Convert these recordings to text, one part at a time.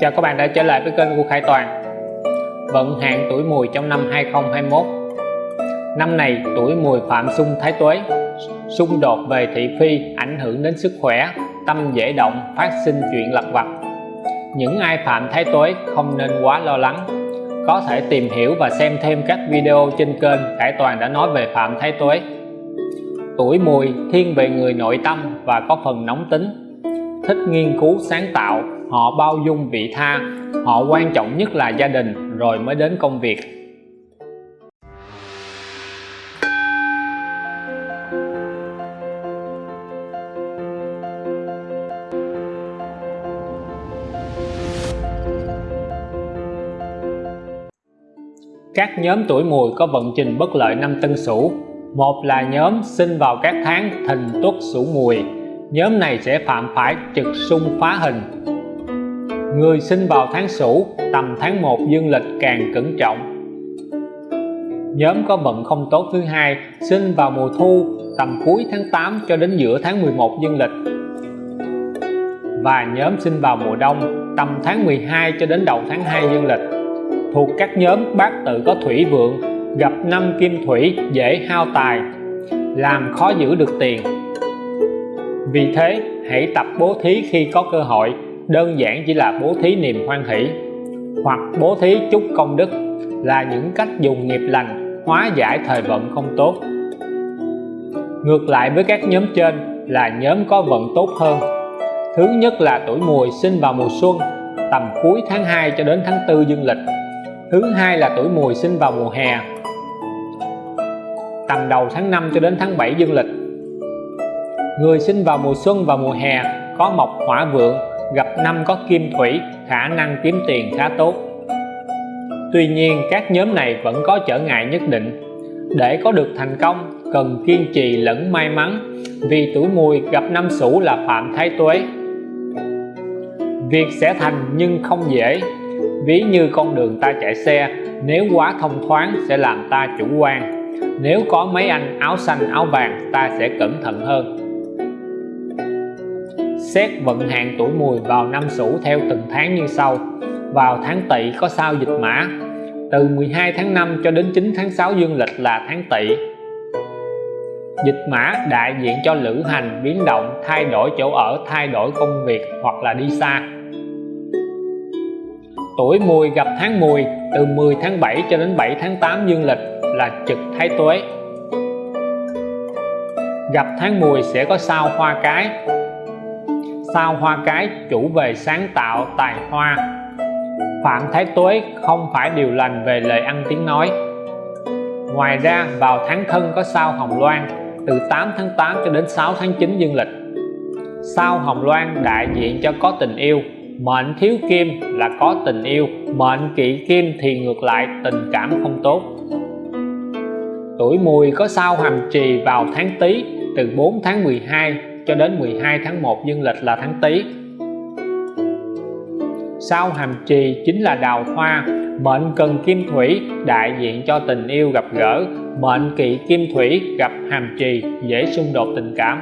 Chào các bạn đã trở lại với kênh của Khải Toàn. Vận hạn tuổi mùi trong năm 2021 Năm này tuổi mùi phạm xung thái tuế Xung đột về thị phi ảnh hưởng đến sức khỏe Tâm dễ động, phát sinh chuyện lặt vặt. Những ai phạm thái tuế không nên quá lo lắng. Có thể tìm hiểu và xem thêm các video trên kênh Khải Toàn đã nói về phạm thái tuế. Tuổi mùi thiên về người nội tâm và có phần nóng tính Thích nghiên cứu sáng tạo họ bao dung vị tha. Họ quan trọng nhất là gia đình, rồi mới đến công việc. Các nhóm tuổi mùi có vận trình bất lợi năm tân sửu. Một là nhóm sinh vào các tháng thìn tuất sửu mùi. Nhóm này sẽ phạm phải trực xung phá hình. Người sinh vào tháng Sửu tầm tháng 1 dương lịch càng cẩn trọng. Nhóm có vận không tốt thứ hai sinh vào mùa thu tầm cuối tháng 8 cho đến giữa tháng 11 dương lịch. Và nhóm sinh vào mùa đông tầm tháng 12 cho đến đầu tháng 2 dương lịch. Thuộc các nhóm bát tự có thủy vượng, gặp năm kim thủy dễ hao tài, làm khó giữ được tiền. Vì thế, hãy tập bố thí khi có cơ hội đơn giản chỉ là bố thí niềm hoan hỷ. Hoặc bố thí chút công đức là những cách dùng nghiệp lành, hóa giải thời vận không tốt. Ngược lại với các nhóm trên là nhóm có vận tốt hơn. Thứ nhất là tuổi mùi sinh vào mùa xuân, tầm cuối tháng 2 cho đến tháng 4 dương lịch. Thứ hai là tuổi mùi sinh vào mùa hè, tầm đầu tháng 5 cho đến tháng 7 dương lịch. Người sinh vào mùa xuân và mùa hè có mộc, hỏa vượng gặp năm có kim thủy, khả năng kiếm tiền khá tốt. Tuy nhiên, các nhóm này vẫn có trở ngại nhất định. Để có được thành công, cần kiên trì lẫn may mắn, vì tuổi mùi gặp năm sửu là phạm thái tuế. Việc sẽ thành nhưng không dễ. Ví như con đường ta chạy xe, nếu quá thông thoáng sẽ làm ta chủ quan. Nếu có mấy anh áo xanh, áo vàng, ta sẽ cẩn thận hơn xét vận hạn tuổi mùi vào năm sửu theo từng tháng như sau. Vào tháng tỵ có sao dịch mã. Từ 12 tháng 5 cho đến 9 tháng 6 dương lịch là tháng tỵ. Dịch mã đại diện cho lữ hành, biến động, thay đổi chỗ ở, thay đổi công việc hoặc là đi xa. Tuổi mùi gặp tháng mùi, từ 10 tháng 7 cho đến 7 tháng 8 dương lịch là trực thái tuế. Gặp tháng mùi sẽ có sao hoa cái sao hoa cái chủ về sáng tạo tài hoa? Phạm thái tuế không phải điều lành về lời ăn tiếng nói. Ngoài ra, vào tháng thân có sao hồng loan, từ 8 tháng 8 cho đến 6 tháng 9 dương lịch. Sao hồng loan đại diện cho có tình yêu, mệnh thiếu kim là có tình yêu, mệnh kỵ kim thì ngược lại tình cảm không tốt. Tuổi mùi có sao hàm trì vào tháng tý, từ 4 tháng 12 cho đến 12 tháng 1 dương lịch là tháng Tý. Sao hàm trì chính là đào hoa, mệnh cần kim thủy đại diện cho tình yêu gặp gỡ, mệnh kỵ kim thủy gặp hàm trì dễ xung đột tình cảm.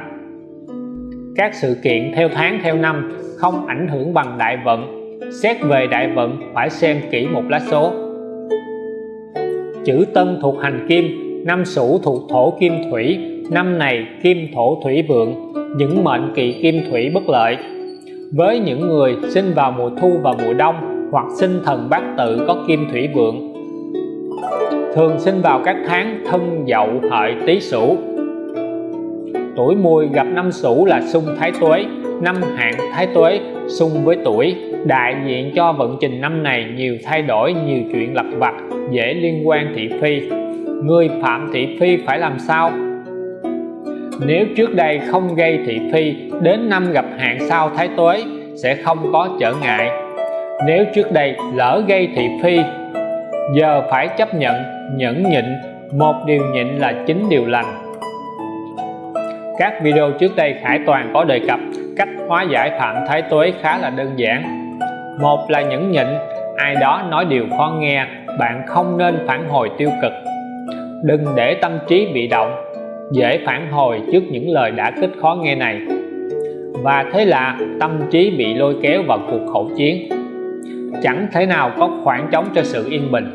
Các sự kiện theo tháng theo năm không ảnh hưởng bằng đại vận, xét về đại vận phải xem kỹ một lá số. Chữ Tân thuộc hành kim, năm Sửu thuộc thổ kim thủy, năm này kim thổ thủy vượng, những mệnh kỵ kim thủy bất lợi. Với những người sinh vào mùa thu và mùa đông hoặc sinh thần bát tự có kim thủy vượng, thường sinh vào các tháng thân, dậu, hợi, tý, sửu. Tuổi mùi gặp năm sửu là xung thái tuế, năm hạn thái tuế xung với tuổi. Đại diện cho vận trình năm này nhiều thay đổi, nhiều chuyện lặt vặt, dễ liên quan thị phi. Người phạm thị phi phải làm sao? Nếu trước đây không gây thị phi, đến năm gặp hạn sau thái tuế sẽ không có trở ngại. Nếu trước đây lỡ gây thị phi, giờ phải chấp nhận, nhẫn nhịn. Một điều nhịn là chính điều lành. Các video trước đây Khải Toàn có đề cập cách hóa giải phạm thái tuế khá là đơn giản. Một là nhẫn nhịn, ai đó nói điều khó nghe, bạn không nên phản hồi tiêu cực. Đừng để tâm trí bị động dễ phản hồi trước những lời đã kích khó nghe này. Và thế là tâm trí bị lôi kéo vào cuộc khẩu chiến. Chẳng thể nào có khoảng trống cho sự yên bình.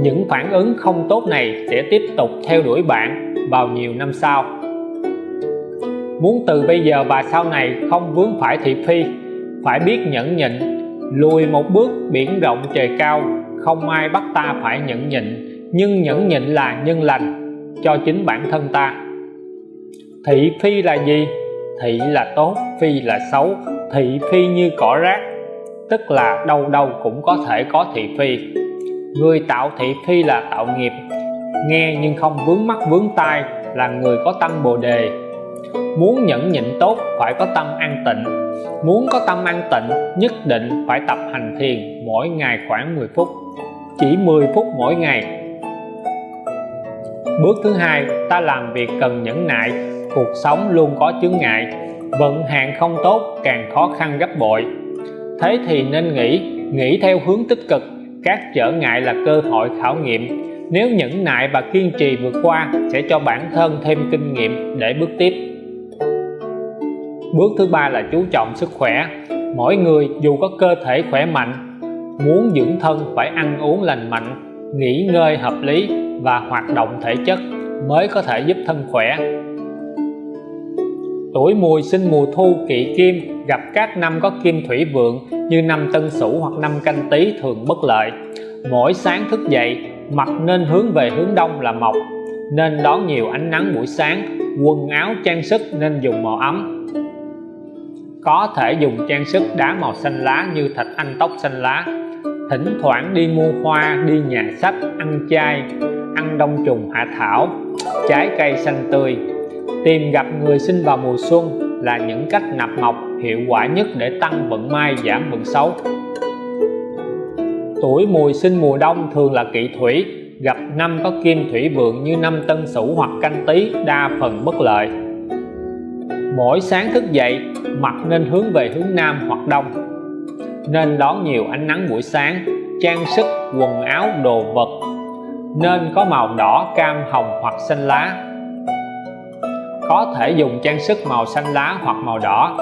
Những phản ứng không tốt này sẽ tiếp tục theo đuổi bạn vào nhiều năm sau. Muốn từ bây giờ và sau này không vướng phải thị phi, phải biết nhẫn nhịn, lùi một bước biển rộng trời cao, không ai bắt ta phải nhẫn nhịn. Nhưng nhẫn nhịn là nhân lành cho chính bản thân ta. Thị phi là gì? Thị là tốt, phi là xấu, thị phi như cỏ rác, tức là đâu đâu cũng có thể có thị phi. Người tạo thị phi là tạo nghiệp, nghe nhưng không vướng mắt vướng tai là người có tâm bồ đề. Muốn nhẫn nhịn tốt phải có tâm an tịnh, muốn có tâm an tịnh nhất định phải tập hành thiền mỗi ngày khoảng 10 phút. Chỉ 10 phút mỗi ngày bước thứ hai, ta làm việc cần nhẫn nại. Cuộc sống luôn có chướng ngại. Vận hạn không tốt, càng khó khăn gấp bội. Thế thì nên nghĩ nghĩ theo hướng tích cực. Các trở ngại là cơ hội khảo nghiệm. Nếu nhẫn nại và kiên trì vượt qua, sẽ cho bản thân thêm kinh nghiệm để bước tiếp. Bước thứ ba là chú trọng sức khỏe. Mỗi người dù có cơ thể khỏe mạnh, muốn dưỡng thân phải ăn uống lành mạnh, nghỉ ngơi hợp lý và hoạt động thể chất mới có thể giúp thân khỏe. Tuổi mùi sinh mùa thu kỵ kim, gặp các năm có kim thủy vượng như năm tân sửu hoặc năm canh tý thường bất lợi. Mỗi sáng thức dậy mặt nên hướng về hướng đông là mọc nên đón nhiều ánh nắng buổi sáng, quần áo trang sức nên dùng màu ấm. Có thể dùng trang sức đá màu xanh lá như thạch anh tóc xanh lá, thỉnh thoảng đi mua hoa, đi nhà sách, ăn chay ăn đông trùng hạ thảo, trái cây xanh tươi. Tìm gặp người sinh vào mùa xuân là những cách nạp mộc hiệu quả nhất để tăng vận may, giảm vận xấu. Tuổi mùi sinh mùa đông thường là kỵ thủy, gặp năm có kim thủy vượng như năm tân sửu hoặc canh tý đa phần bất lợi. Mỗi sáng thức dậy mặt nên hướng về hướng nam hoặc đông. Nên đón nhiều ánh nắng buổi sáng, trang sức, quần áo, đồ vật nên có màu đỏ, cam, hồng hoặc xanh lá. Có thể dùng trang sức màu xanh lá hoặc màu đỏ.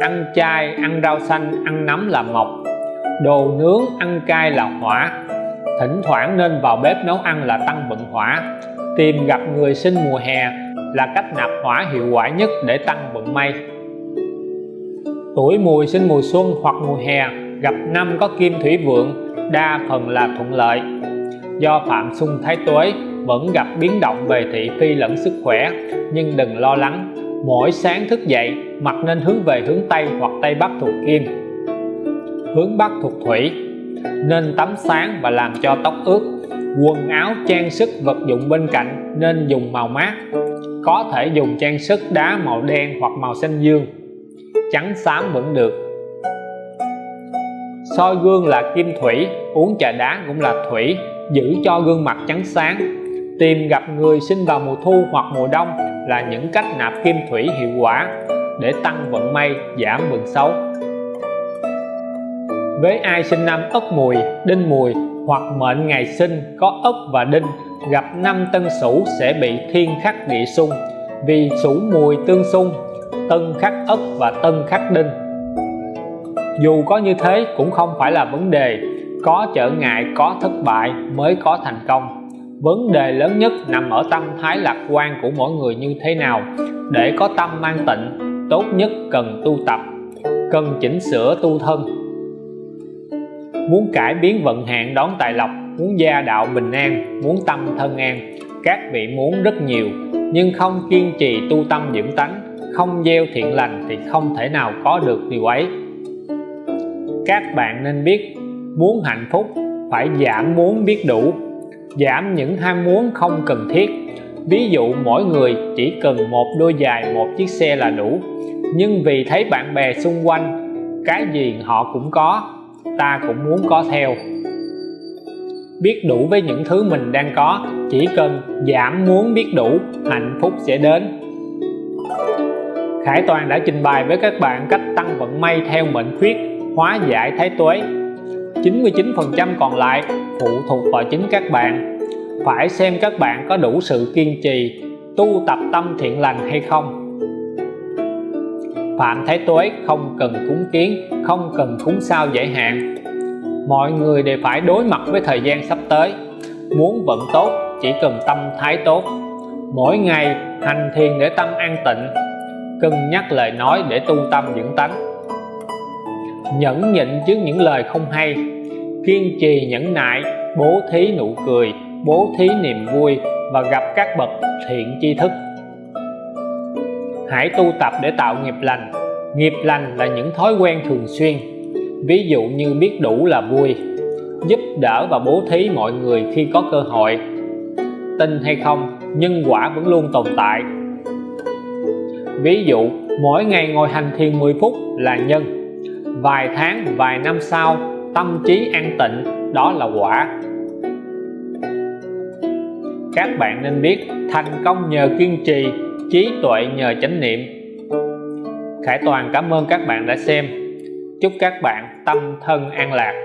Ăn chay, ăn rau xanh, ăn nấm là mộc đồ nướng, ăn cay là hỏa. Thỉnh thoảng nên vào bếp nấu ăn là tăng vận hỏa. Tìm gặp người sinh mùa hè là cách nạp hỏa hiệu quả nhất để tăng vận may. Tuổi mùi sinh mùa xuân hoặc mùa hè, gặp năm có kim thủy vượng, đa phần là thuận lợi do phạm xung thái tuế vẫn gặp biến động về thị phi lẫn sức khỏe, nhưng đừng lo lắng. Mỗi sáng thức dậy, mặt nên hướng về hướng Tây hoặc Tây Bắc thuộc Kim hướng Bắc thuộc Thủy. Nên tắm sáng và làm cho tóc ướt. Quần áo trang sức vật dụng bên cạnh nên dùng màu mát. Có thể dùng trang sức đá màu đen hoặc màu xanh dương. Trắng xám vẫn được. Soi gương là kim thủy, uống trà đá cũng là thủy giữ cho gương mặt trắng sáng. Tìm gặp người sinh vào mùa thu hoặc mùa đông là những cách nạp kim thủy hiệu quả để tăng vận may, giảm vận xấu. Với ai sinh năm ất mùi, đinh mùi hoặc mệnh ngày sinh có ất và đinh, gặp năm tân sửu sẽ bị thiên khắc địa xung. Vì sửu mùi tương xung, tân khắc ất và tân khắc đinh. Dù có như thế cũng không phải là vấn đề có trở ngại, có thất bại mới có thành công. Vấn đề lớn nhất nằm ở tâm thái lạc quan của mỗi người như thế nào. Để có tâm mang tịnh, tốt nhất cần tu tập, cần chỉnh sửa tu thân. Muốn cải biến vận hạn đón tài lộc, muốn gia đạo bình an, muốn tâm thân an, các vị muốn rất nhiều. Nhưng không kiên trì tu tâm dưỡng tánh, không gieo thiện lành thì không thể nào có được điều ấy. Các bạn nên biết muốn hạnh phúc, phải giảm muốn biết đủ. Giảm những ham muốn không cần thiết. Ví dụ, mỗi người chỉ cần một đôi giày, một chiếc xe là đủ. Nhưng vì thấy bạn bè xung quanh, cái gì họ cũng có, ta cũng muốn có theo. Biết đủ với những thứ mình đang có, chỉ cần giảm muốn biết đủ, hạnh phúc sẽ đến. Khải Toàn đã trình bày với các bạn cách tăng vận may theo mệnh khuyết, hóa giải thái tuế. 99% còn lại phụ thuộc vào chính các bạn. Phải xem các bạn có đủ sự kiên trì, tu tập tâm thiện lành hay không. Phạm Thái Tuế không cần cúng kiến, không cần cúng sao giải hạn. Mọi người đều phải đối mặt với thời gian sắp tới. Muốn vận tốt, chỉ cần tâm thái tốt. Mỗi ngày hành thiền để tâm an tịnh, cân nhắc lời nói để tu tâm dưỡng tánh. Nhẫn nhịn trước những lời không hay kiên trì nhẫn nại, bố thí nụ cười, bố thí niềm vui và gặp các bậc thiện tri thức. Hãy tu tập để tạo nghiệp lành. Nghiệp lành là những thói quen thường xuyên, ví dụ như biết đủ là vui, giúp đỡ và bố thí mọi người khi có cơ hội. Tin hay không, nhân quả vẫn luôn tồn tại. Ví dụ, mỗi ngày ngồi hành thiền 10 phút là nhân. Vài tháng, vài năm sau tâm trí an tịnh, đó là quả. Các bạn nên biết, thành công nhờ kiên trì, trí tuệ nhờ chánh niệm. Khải Toàn cảm ơn các bạn đã xem. Chúc các bạn tâm thân an lạc.